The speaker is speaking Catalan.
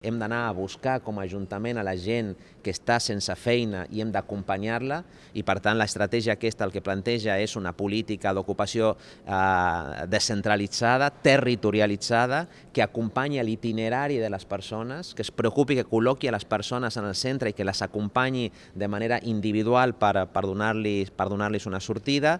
Hem d'anar a buscar com a Ajuntament a la gent que està sense feina i hem d'acompanyar-la i per tant l'estratègia aquesta el que planteja és una política d'ocupació eh, descentralitzada, territorialitzada, que acompanyi l'itinerari de les persones, que es preocupi, que col·loqui a les persones en el centre i que les acompanyi de manera individual per, per donar-los per donar una sortida.